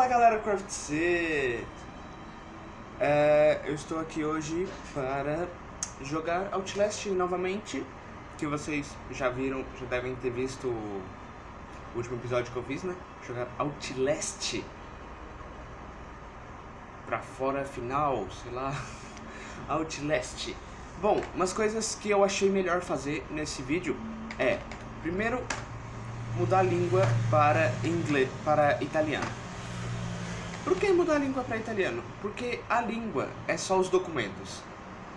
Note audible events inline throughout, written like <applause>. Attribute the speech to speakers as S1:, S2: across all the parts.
S1: Fala galera Craft C! É, eu estou aqui hoje para jogar Outlast novamente, que vocês já viram, já devem ter visto o último episódio que eu fiz, né? Jogar Outlast pra fora final, sei lá, <laughs> Outlast. Bom, umas coisas que eu achei melhor fazer nesse vídeo é, primeiro, mudar a língua para inglês, para italiano. Por que mudar a língua para italiano? Porque a língua é só os documentos.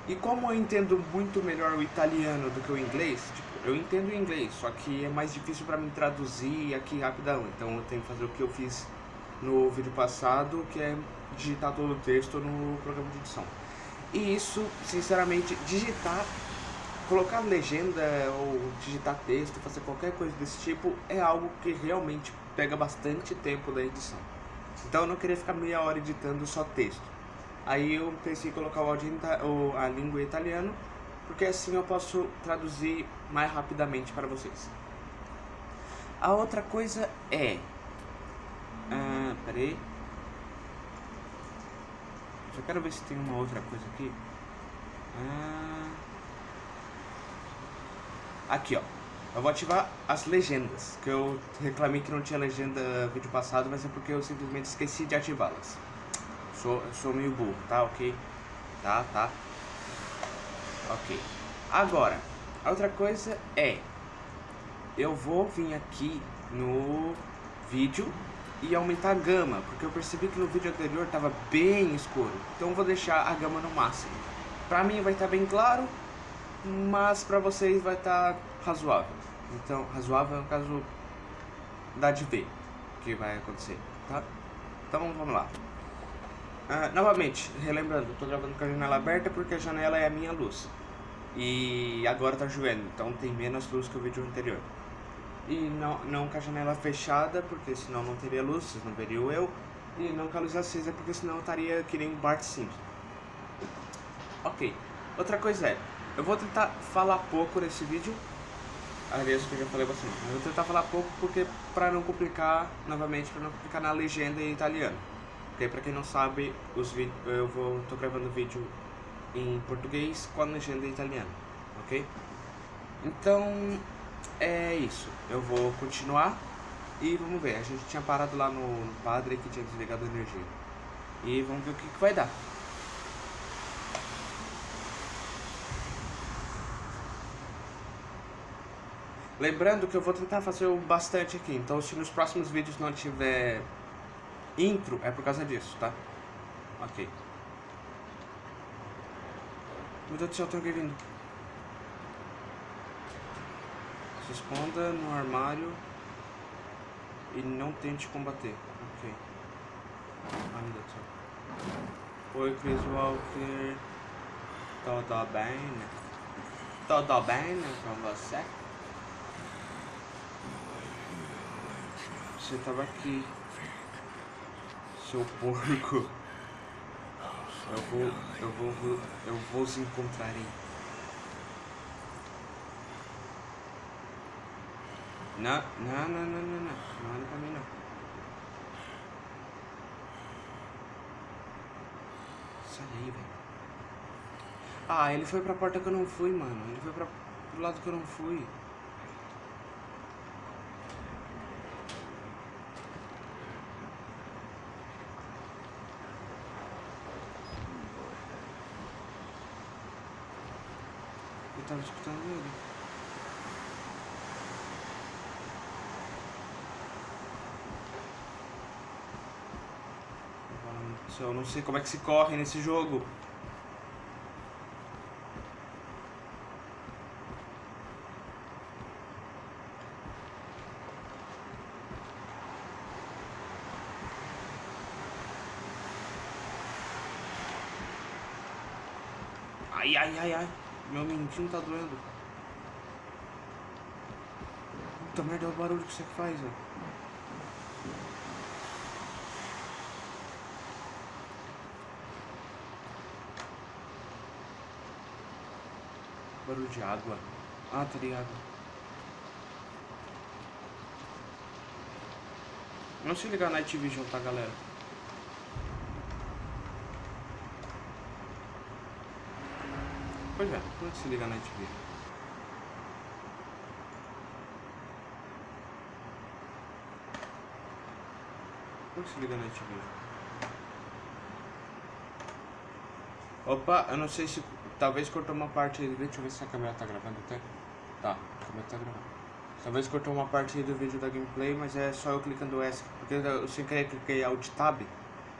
S1: E como eu entendo muito melhor o italiano do que o inglês, tipo, eu entendo o inglês, só que é mais difícil para mim traduzir aqui rapidão. Então eu tenho que fazer o que eu fiz no vídeo passado, que é digitar todo o texto no programa de edição. E isso, sinceramente, digitar, colocar legenda ou digitar texto, fazer qualquer coisa desse tipo, é algo que realmente pega bastante tempo da edição. Então eu não queria ficar meia hora editando só texto. Aí eu pensei em colocar o áudio, a língua em italiano, porque assim eu posso traduzir mais rapidamente para vocês. A outra coisa é... Ah, peraí. Só quero ver se tem uma outra coisa aqui. Ah, aqui, ó. Eu vou ativar as legendas, que eu reclamei que não tinha legenda no vídeo passado, mas é porque eu simplesmente esqueci de ativá-las. Sou, sou meio burro, tá? Ok? Tá, tá. Ok. Agora, a outra coisa é... Eu vou vir aqui no vídeo e aumentar a gama, porque eu percebi que no vídeo anterior estava bem escuro. Então eu vou deixar a gama no máximo. Pra mim vai estar tá bem claro, mas pra vocês vai estar tá razoável. Então, razoável no caso dá de ver que vai acontecer, tá? Então vamos lá. Ah, novamente, relembrando, eu tô gravando com a janela aberta porque a janela é a minha luz. E agora tá chovendo, então tem menos luz que o vídeo anterior. E não, não com a janela fechada, porque senão não teria luz, vocês não veriam eu. E não com a luz acesa, porque senão eu estaria que nem Bart Simpson. Ok. Outra coisa é, eu vou tentar falar pouco nesse vídeo, aliás, que eu já falei bastante, mas eu vou tentar falar pouco porque para não complicar, novamente, para não complicar na legenda em italiano. Porque para quem não sabe, os vídeos, eu vou tô gravando vídeo em português com a legenda em italiano, ok? Então, é isso. Eu vou continuar e vamos ver. A gente tinha parado lá no, no padre que tinha desligado a energia. E vamos ver o que, que vai dar. Lembrando que eu vou tentar fazer o bastante aqui, então se nos próximos vídeos não tiver intro, é por causa disso, tá? Ok. Meu Deus do céu, tem alguém vindo. Se esconda no armário e não tente combater. Ok. Ai, meu Deus do céu. Oi, Chris Walker. Tudo bem, né? Tudo bem, né, com você? Você tava aqui. Seu porco. Eu vou, eu vou, eu vou encontrar aí. Não, não, não, não, não, não. Não olha pra mim, não. Sai aí, velho. Ah, ele foi pra porta que eu não fui, mano. Ele foi pra, pro lado que eu não fui. Escutando ele. Eu não sei como é que se corre nesse jogo. Ai, ai, ai, ai. Meu mentinho tá doendo. Puta merda, olha o barulho que você faz, ó. Barulho de água. Ah, tá ligado. Não se ligar na Night Vision, tá, galera? Pois é, se liga na Night que se liga na Night Vision? Opa, eu não sei se... Talvez cortou uma parte aí. Deixa eu ver se a câmera tá gravando até. Tá, a câmera tá gravando. Talvez cortou uma parte do vídeo da gameplay, mas é só eu clicando S. Porque eu sem querer cliquei Alt Tab.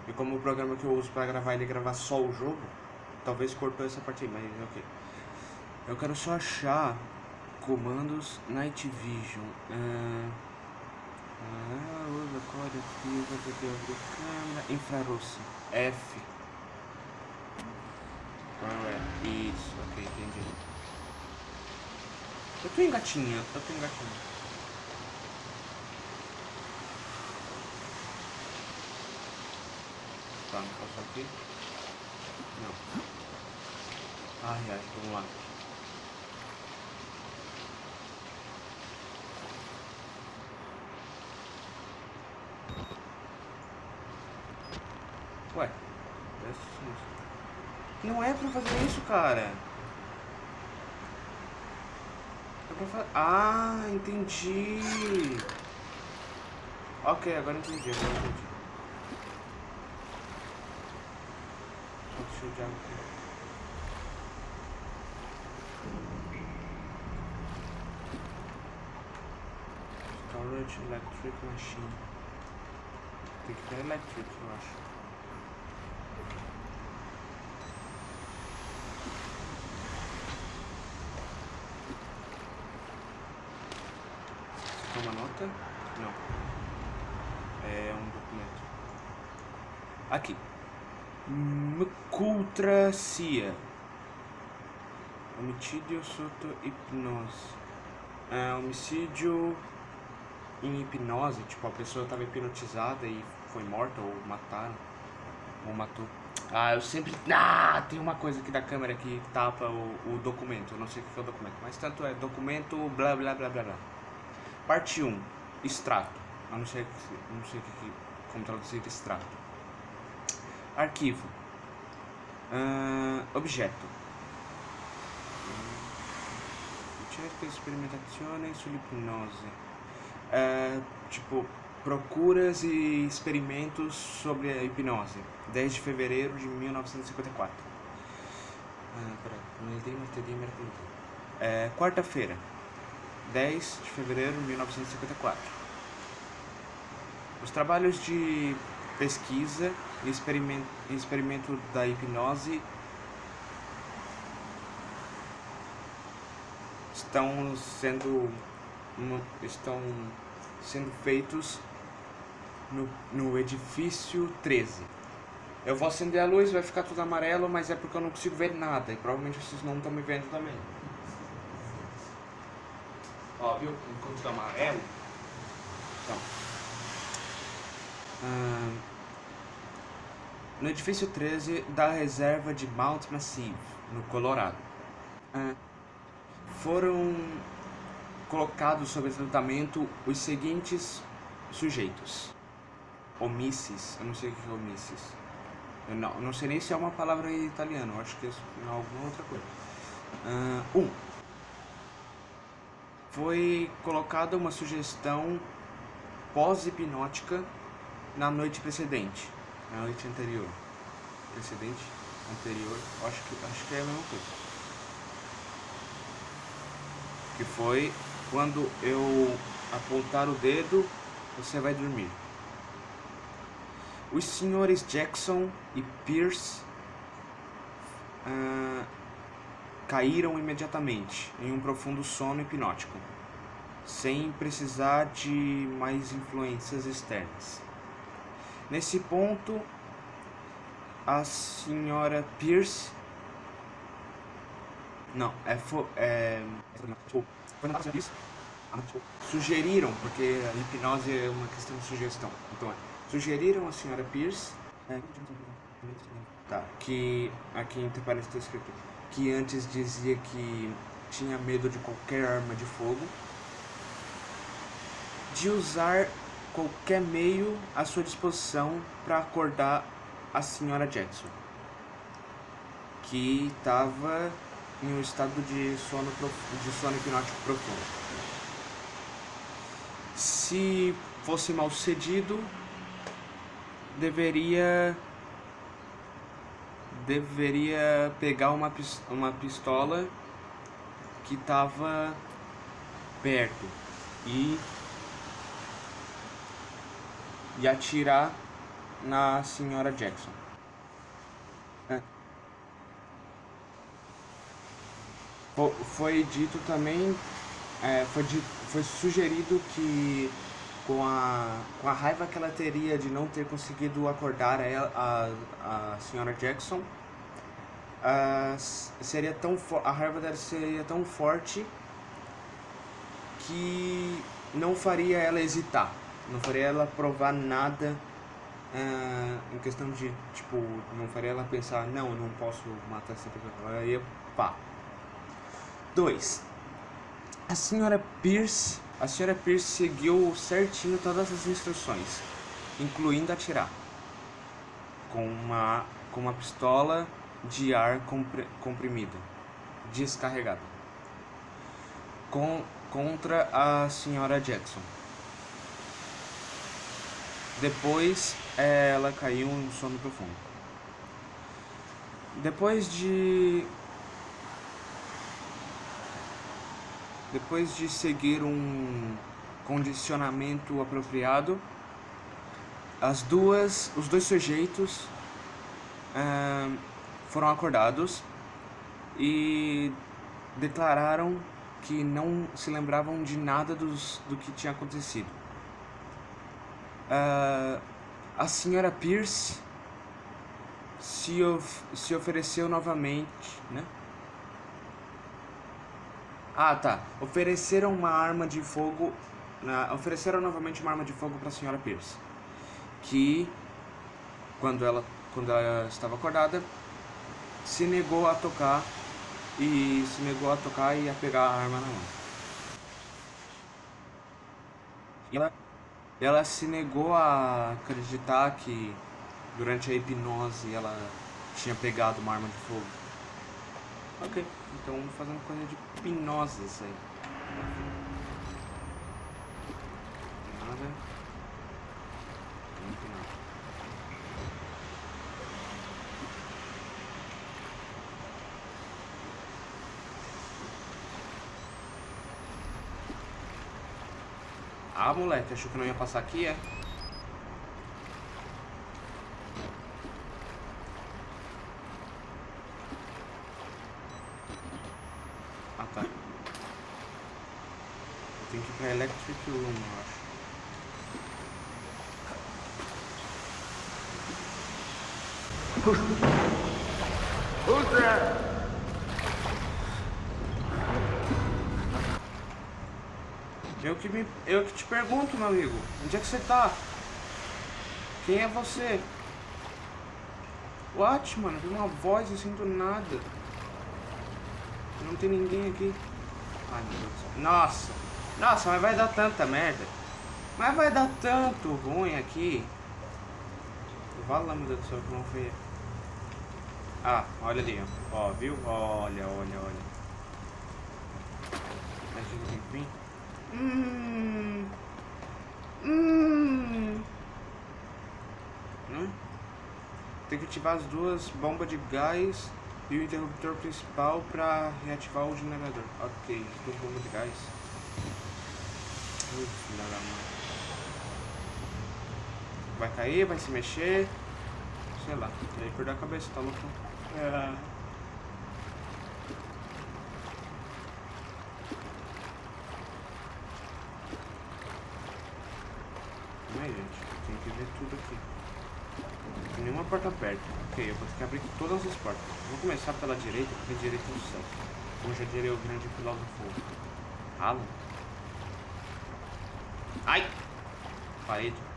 S1: E como o programa que eu uso pra gravar ele gravar só o jogo, talvez cortou essa parte aí, mas ok. Eu quero só achar comandos Night Vision. Uh, usa código, abrir câmera, infrarosso, F. É? Isso, ok, entendi. Eu tô engatinhando, eu tô engatinhando. Tá, não posso aqui? Não. Ai, ai, vamos lá. Ué, não é pra fazer isso, cara. É pra fazer... Ah, entendi. Ok, agora entendi, agora entendi. Água aqui. Storage Electric Machine. Tem que ter electric, eu acho. uma nota? Não. É um documento. Aqui. Mcultracia. Homicídio soto hipnose. É, homicídio em hipnose, tipo, a pessoa estava hipnotizada e foi morta ou mataram. Ou matou. Ah, eu sempre... Ah, tem uma coisa aqui da câmera que tapa o, o documento. Eu não sei o que é o documento. Mas tanto é documento blá blá blá blá blá. Parte 1. Extrato. Eu não sei, não sei que, como traduzir extrato. Arquivo. Uh, objeto. Cerca experimentazione sull'ipnose. Uh, tipo, procuras e experimentos sobre a hipnose. 10 de fevereiro de 1954. Uh, peraí, é, quarta-feira. 10 de fevereiro de 1954. Os trabalhos de pesquisa experimento, experimento da hipnose estão sendo, estão sendo feitos no, no edifício 13. Eu vou acender a luz, vai ficar tudo amarelo, mas é porque eu não consigo ver nada. E provavelmente vocês não estão me vendo também. Ó, viu? Enquanto tá amarelo. Então. Ah, no edifício 13 da reserva de Mount Massive, no Colorado. Ah, foram colocados sob tratamento os seguintes sujeitos. Omissis, eu não sei o que é omissis. Eu não, não sei nem se é uma palavra em italiano, acho que é alguma outra coisa. Uh, um, foi colocada uma sugestão pós-hipnótica na noite precedente, na noite anterior. Precedente, anterior, acho que, acho que é a mesma coisa. Que foi quando eu apontar o dedo, você vai dormir. Os senhores Jackson e Pierce uh, caíram imediatamente em um profundo sono hipnótico, sem precisar de mais influências externas. Nesse ponto, a senhora Pierce não, é, é, sugeriram, porque a hipnose é uma questão de sugestão. Então, é, sugeriram a senhora Pierce é, tá, que aqui em parece está escrito que antes dizia que tinha medo de qualquer arma de fogo, de usar qualquer meio à sua disposição para acordar a senhora Jackson, que estava em um estado de sono, de sono hipnótico profundo. Se fosse mal sucedido, deveria deveria pegar uma, uma pistola que estava perto e, e atirar na senhora Jackson. Foi dito também, é, foi, foi sugerido que com a, com a raiva que ela teria de não ter conseguido acordar a, a, a senhora Jackson, uh, seria tão a raiva dela seria tão forte que não faria ela hesitar, não faria ela provar nada uh, em questão de, tipo, não faria ela pensar, não, eu não posso matar essa pessoa, ela ia pá. 2. A senhora Pierce a senhora Pierce seguiu certinho todas as instruções, incluindo atirar, com uma, com uma pistola de ar comprimido, descarregada, com, contra a senhora Jackson. Depois ela caiu em sono profundo. Depois de Depois de seguir um condicionamento apropriado, as duas, os dois sujeitos uh, foram acordados e declararam que não se lembravam de nada dos, do que tinha acontecido. Uh, a senhora Pierce se, of se ofereceu novamente, né? Ah, tá. Ofereceram uma arma de fogo. Na, ofereceram novamente uma arma de fogo para a senhora Pierce. Que, quando ela, quando ela estava acordada, se negou a tocar e se negou a tocar e a pegar a arma na mão. Ela, ela se negou a acreditar que durante a hipnose ela tinha pegado uma arma de fogo. Ok. Então fazendo coisa de pinosas aí. Nada. Não tem nada. Ah, moleque, achou que não ia passar aqui, é? Electric Room, eu acho. Who's there? Eu que, me, eu que te pergunto, meu amigo. Onde é que você tá? Quem é você? What, mano? Vi uma voz e sinto nada. Não tem ninguém aqui. Ai, meu Deus. Nossa. Nossa, mas vai dar tanta merda. Mas vai dar tanto ruim aqui. Vala, meu Deus do céu, como foi. Ah, olha ali, ó. viu? Olha, olha, olha. Gente tem que vir. Hum. Hum. Né? Tem que ativar as duas bombas de gás e o interruptor principal para reativar o gerador. Ok, as duas bombas de gás. Filha da mãe. Vai cair, vai se mexer. Sei lá. Aí perder a cabeça, tá louco? É. Aí, gente, tem que ver tudo aqui. Tem nenhuma porta aberta. Ok, eu vou ter que abrir todas as portas. Vou começar pela direita, porque direita é o céu. Como já diria o grande filósofo Alan. Ai! Parede.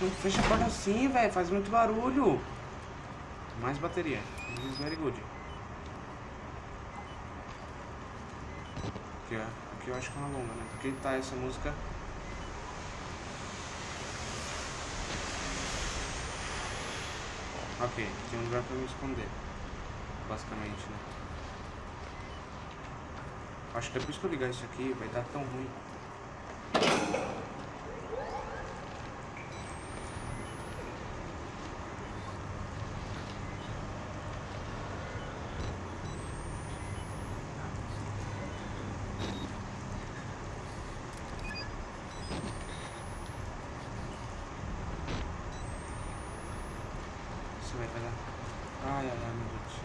S1: Não fecha a porta assim, velho. Faz muito barulho. Mais bateria. This is very good. Aqui, ó. Aqui eu acho que é uma bomba, né? Porque tá essa música. Ok, tem um lugar pra me esconder. Basicamente, né? Acho que depois que eu ligar isso aqui vai dar tão ruim. Vai dar. Ai, ai, ai, meu Deus do céu.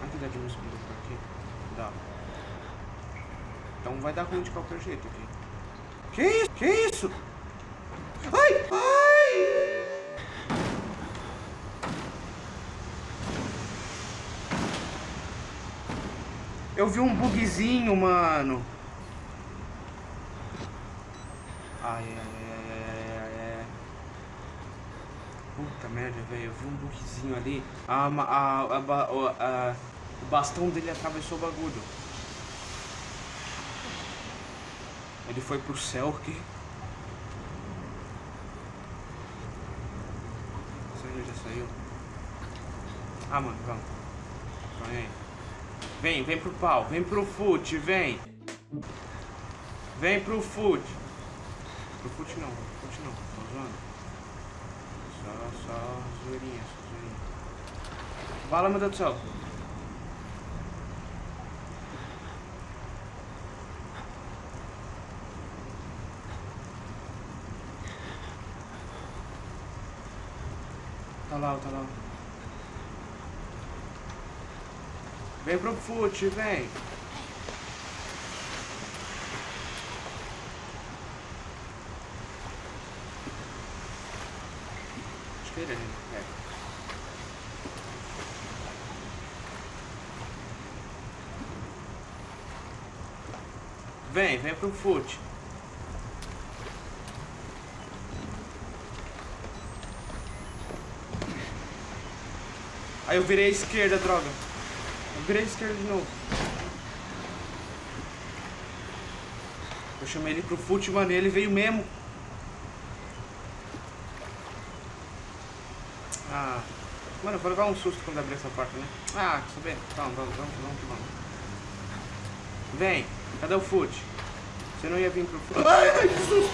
S1: Ai, que dá de música por aqui. Dá. Então vai dar ruim de qualquer jeito aqui. Que isso? Que isso? Ai! Ai! Eu vi um bugzinho, mano. Ai, ai, ai, ai, ai, ai, ai. Puta merda, velho. Eu vi um bugzinho ali. A, a, a, o bastão dele atravessou o bagulho. Ele foi pro céu aqui. Ele já saiu? Ah, mano, vamos. Vem. Vem, pro pau. Vem pro foot, vem. Vem pro foot. Pro foot não, pro foot não. Tô zoando. Só, só zoeirinha, só zoeirinha. Fala, meu Deus do céu. Tá lá, tá lá. Vem pro foot, vem. Acho que é. é. Vem, vem pro foot. Aí eu virei à esquerda, droga. Eu virei à esquerda de novo. Eu chamei ele pro fute, mano, e ele veio mesmo. Ah. Mano, eu vou levar um susto quando abrir essa porta, né? Ah, quer saber? Vamos, vamos, vamos, vamos, vamos. Vem, cadê o fute? Você não ia vir pro fute. Ai, que susto!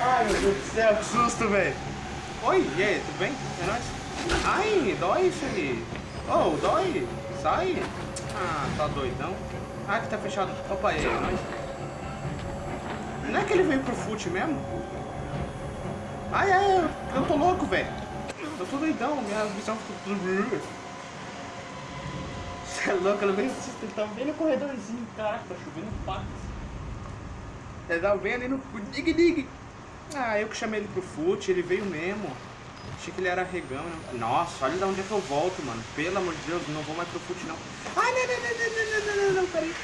S1: Ai, meu Deus do céu, que susto, velho. Oi, e aí, tudo bem? É nóis? Ai, dói, Felipe. Oh, dói? Sai. Ah, tá doidão. Ah, que tá fechado. Opa, e aí, é nóis? Não é que ele veio pro fute mesmo? Ai, ai, eu tô louco, velho. Eu tô doidão, minha visão ficou. Você é louco, eu veio Ele tá bem no corredorzinho, caraca, tá chovendo pacas. Ele tava bem ali no dig-dig. Ah, eu que chamei ele pro fute, ele veio mesmo. Achei que ele era regão, né? Nossa, olha de onde é que eu volto, mano. Pelo amor de Deus, não vou mais pro fute, não. Ai, não, não, não, não, não, não, não, não, peraí.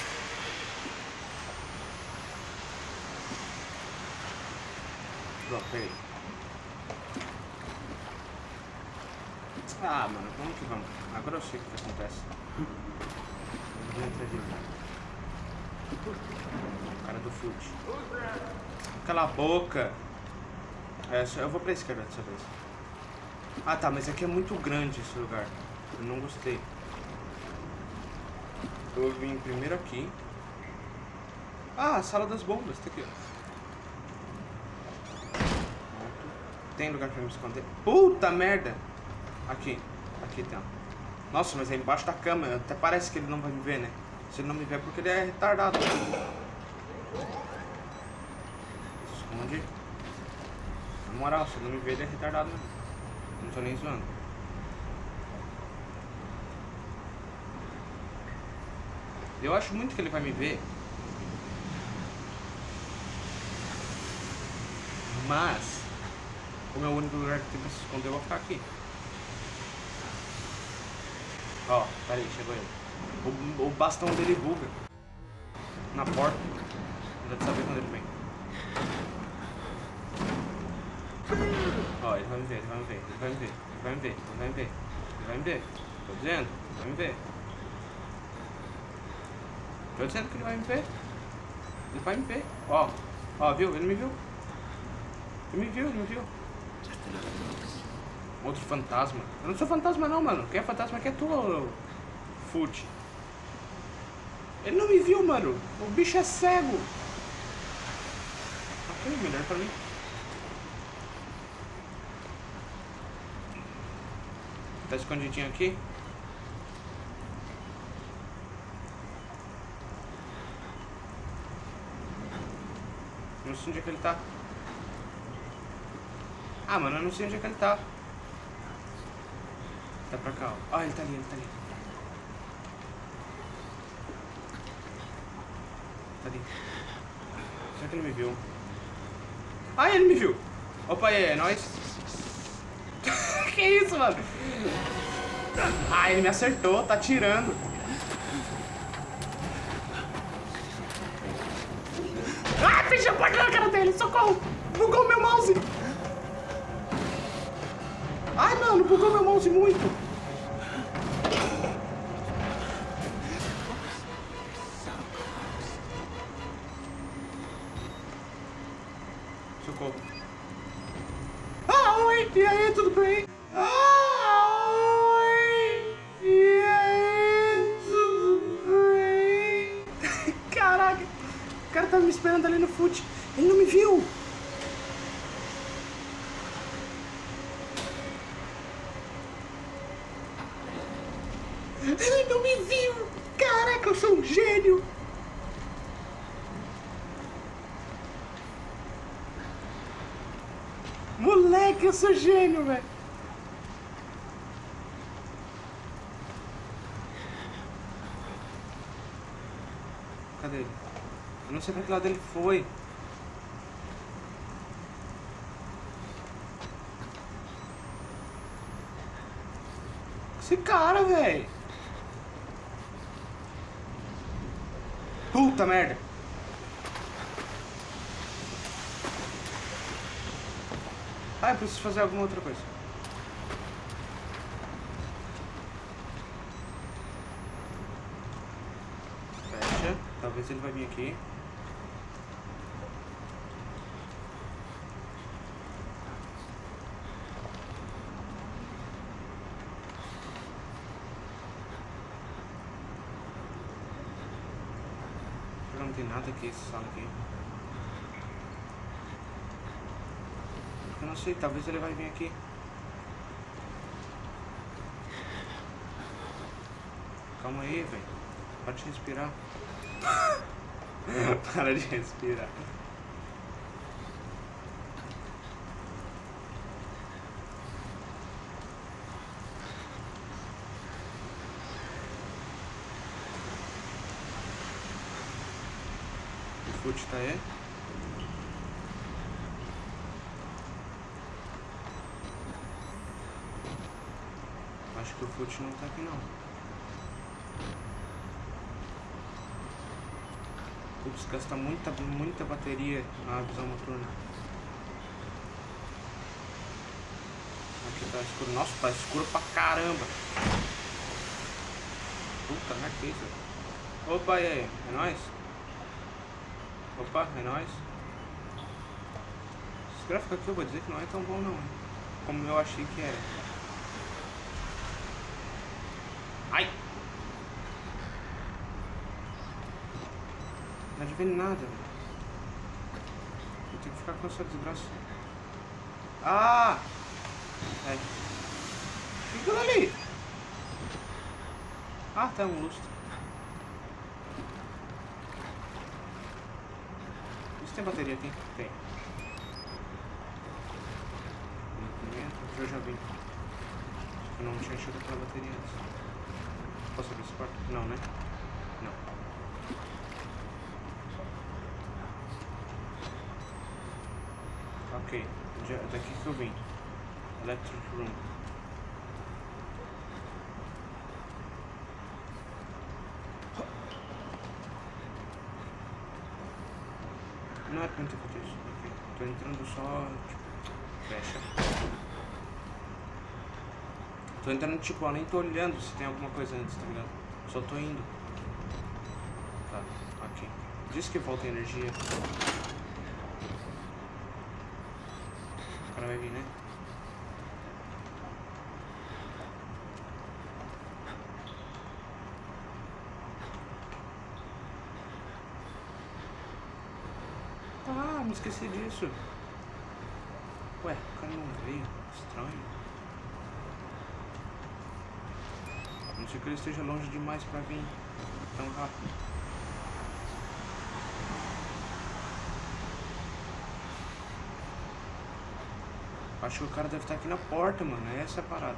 S1: Ah, mano, vamos que vamos. Agora eu sei o que acontece. Vou entrar de Cara do fute. Cala a boca. É, eu vou pra esquerda dessa vez. Ah tá, mas aqui é muito grande esse lugar. Eu não gostei. Eu vim primeiro aqui. Ah, a sala das bombas, tá aqui, ó. Tem lugar pra me esconder? Puta merda! Aqui, aqui tem, ó. Nossa, mas é embaixo da cama. Até parece que ele não vai me ver, né? Se ele não me ver é porque ele é retardado. Esconde. Na moral, se ele não me ver, ele é retardado mesmo. Não tô nem zoando. Eu acho muito que ele vai me ver. Mas, como é o único lugar que tem pra se esconder, eu vou ficar aqui. Ó, peraí, chegou ele. O, o bastão dele buga. Na porta. Já de saber quando ele vem. Ó, ele vai me ver, ele vai me ver, ele vai me ver, ele vai me ver, ele vai me ver, ele vai me ver. Tô dizendo, ele vai me ver. Tô dizendo que ele vai me ver. Ele vai me ver. Ó, ó, viu? Ele me viu. Ele me viu, ele me viu. Outro fantasma. Eu não sou fantasma não, mano. Quem é fantasma aqui é tu, Fute. Ele não me viu, mano. O bicho é cego. Ok, melhor pra mim. Tá escondidinho aqui? Não sei onde é que ele tá. Ah, mano, eu não sei onde é que ele tá. Tá pra cá, ó. Ah, ele tá ali, ele tá ali. Tá ali. Será que ele me viu? Ah, ele me viu! Opa, aí, é nóis. <laughs> que isso, mano? Ah, ele me acertou, tá tirando. Ah, fechei a porta na cara dele, socorro! Bugou meu mouse! Ai, mano, bugou meu mouse muito! Moleque, eu sou gênio, velho! Cadê ele? Eu não sei pra que lado ele foi. Esse cara, velho. Puta merda. Ah, eu preciso fazer alguma outra coisa. Fecha. Talvez ele vai vir aqui. Não tem nada aqui, essa sala aqui. Eu não sei, talvez ele vai vir aqui. Calma aí, velho. Para de respirar. <laughs> Para de respirar. O fute tá aí? Fute não tá aqui não. Putz, gasta muita, muita bateria na visão noturna. Aqui tá escuro. Nossa, tá escuro pra caramba. Puta merda, que isso? Opa, e aí? É nóis? Opa, é nóis? Esse gráfico aqui eu vou dizer que não é tão bom não? Como eu achei que era. Ai! Não ver nada, tenho que ficar com essa desgraça. Ah! É. É aquilo ali? Ah, tá um lustre. Isso tem bateria aqui? Tem. Aqui eu já vi. Eu não tinha achado aquela bateria antes. Posso abrir esse quarto? Não, né? Não. Ok, já, daqui que eu vim. Electric Room. é pra não ter feito isso. Ok. Tô entrando só, tipo, fecha. Tô entrando, tipo, eu nem tô olhando se tem alguma coisa antes, tá ligado? Só tô indo. Tá, ok. Diz que falta energia. O cara vai vir, né? Ah, me esqueci disso. Ué, o cara não veio. Estranho. Não ser que ele esteja longe demais pra vir tão rápido. Acho que o cara deve estar aqui na porta, mano. Essa é a parada.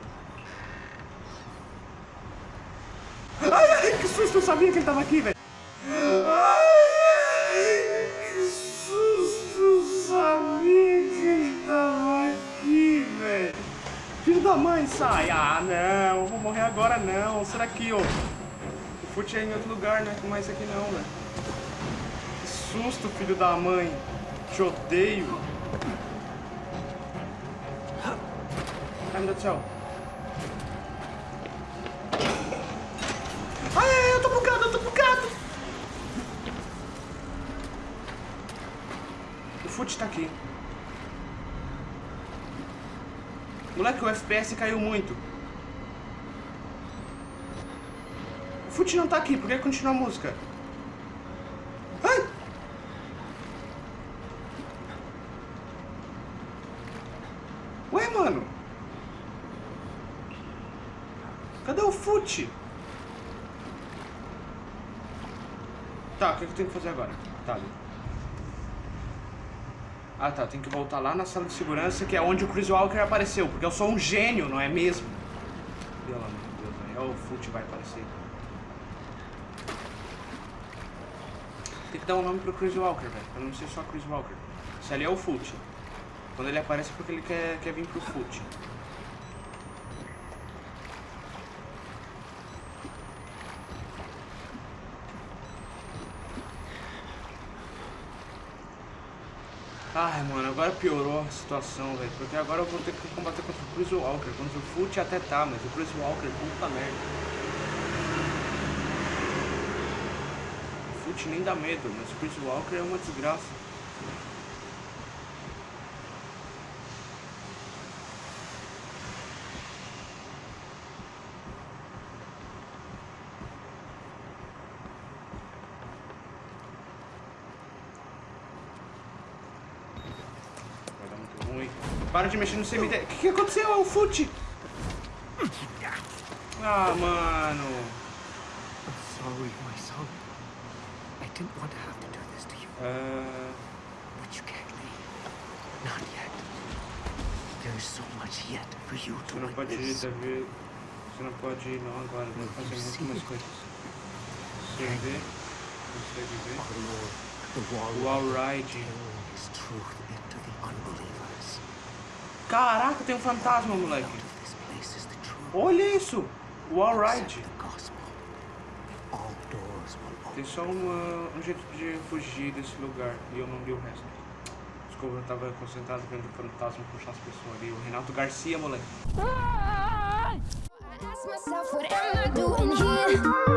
S1: Ai, ai, que susto! Eu sabia que ele tava aqui, velho. Sai! Ah, não, vou morrer agora não. Será que, ó? O fute é em outro lugar, não é mais aqui não, velho. Que susto, filho da mãe. Te odeio. Ai, meu Deus do céu. Ai, eu tô bugado, eu tô bugado. O fute tá aqui. Moleque, o FPS caiu muito. O fute não tá aqui, por que continua a música? Ai! Ué, mano? Cadê o fute? Tá, o que eu tenho que fazer agora? Tá ali. Ah tá, tem que voltar lá na sala de segurança, que é onde o Chris Walker apareceu, porque eu sou um gênio, não é mesmo? Pelo amor de Deus, velho. Olha o fute vai aparecer. Tem que dar um nome pro Chris Walker, velho, pra não ser só Chris Walker. Se ali é o fute. Quando ele aparece é porque ele quer, quer vir pro fute. Ai, mano, agora piorou a situação, velho. Porque agora eu vou ter que combater contra o Chris Walker. Contra o Fute até tá, mas o Chris Walker, puta merda. O Fute nem dá medo, mas o Chris Walker é uma desgraça. Vai dar muito ruim. Para de mexer no cemitério. O que, que aconteceu? É o Fute! Ah, mano.
S2: Sorry, my son. I didn't want to have to do this to you,
S1: Ah,
S2: but you can't leave. Not yet. There is so much yet for you to
S1: você não pode ir. Davi. Você não pode ir não agora. Vai fazer muito mais coisas. Consegue ver?
S2: Lord, the wall
S1: O
S2: his truth the unbelievers.
S1: Caraca, tem um fantasma, moleque. Olha isso! O
S2: will
S1: Tem só um jeito de fugir desse lugar e eu não li o resto. Desculpa, eu tava concentrado vendo o fantasma puxar as pessoas ali. O Renato Garcia, moleque.
S3: I